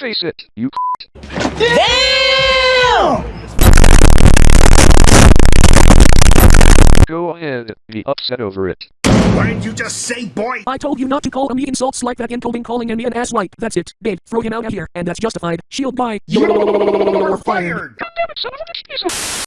Face it, you Damn! Go ahead, be upset over it. Why didn't you just say, boy? I told you not to call me insults like that including calling me an asswipe. That's it. Babe, throw him out of here, and that's justified. Shield by. You're fired! Goddammit, son of a bitch,